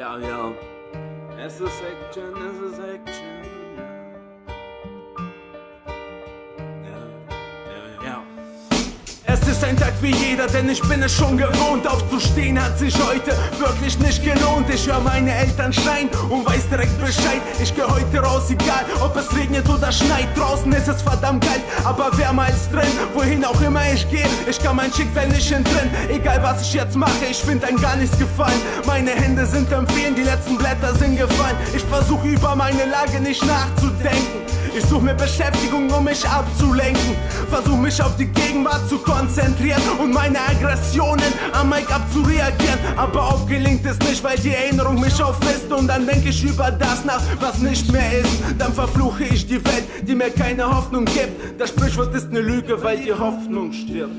Ja, ja. Es ist Action, es ist Action. Es ist ein Tag wie jeder, denn ich bin es schon gewohnt. Aufzustehen hat sich heute wirklich nicht gelohnt. Ich höre meine Eltern schreien und weiß direkt Bescheid. Ich geh heute raus, egal ob es regnet oder schneit. Draußen ist es verdammt kalt, aber wärmer als drin. Wohin auch immer ich gehe, ich kann mein Schicksal nicht entrinnen. Egal was ich jetzt mache, ich find ein gar nichts gefallen. Meine Hände sind empfehlen, die letzten Blätter sind gefallen. Ich versuche über meine Lage nicht nachzudenken. Ich suche mir Beschäftigung, um mich abzulenken. Mich auf die Gegenwart zu konzentrieren und meine Aggressionen am Mic abzureagieren. Aber oft gelingt es nicht, weil die Erinnerung mich auffrisst. Und dann denke ich über das nach, was nicht mehr ist. Dann verfluche ich die Welt, die mir keine Hoffnung gibt. Das Sprichwort ist eine Lüge, weil die Hoffnung stirbt.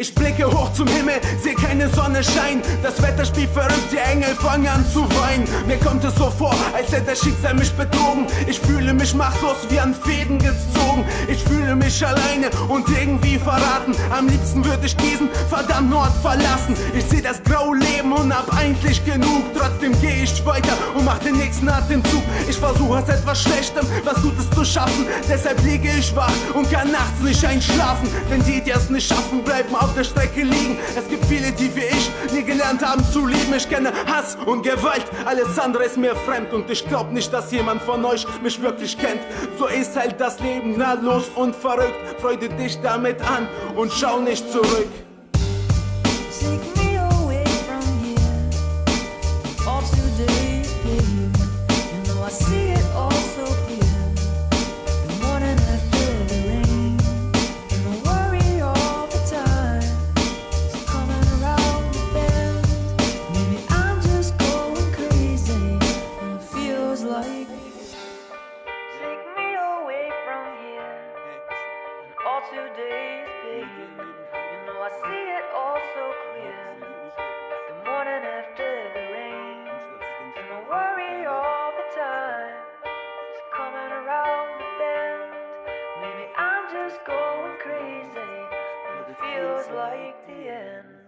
Ich blicke hoch zum Himmel, seh keine Sonne scheinen. Das Wetter spielt verrückt, die Engel fangen an zu weinen. Mir kommt es so vor, als hätte das Schicksal mich betrogen. Ich fühle mich machtlos wie an Fäden gezogen. Fühle mich alleine und irgendwie verraten. Am liebsten würde ich diesen verdammten Ort verlassen. Ich seh das graue Leben und hab eigentlich genug. Trotzdem gehe ich weiter und mach den nächsten Atemzug. Ich versuche aus etwas Schlechtem was Gutes zu schaffen. Deshalb liege ich wach und kann nachts nicht einschlafen. Denn die, die es nicht schaffen, bleiben auf der Strecke liegen. Es gibt viele, die wie ich nie gelernt haben zu lieben. Ich kenne Hass und Gewalt, alles andere ist mir fremd. Und ich glaub nicht, dass jemand von euch mich wirklich kennt. So ist halt das Leben nahtlos und verrückt. Freude dich damit an und schau nicht zurück. Take me away from here. All today is Is big. You know I see it all so clear. The morning after the rain. And I worry all the time. It's coming around the bend. Maybe I'm just going crazy. And it feels like this.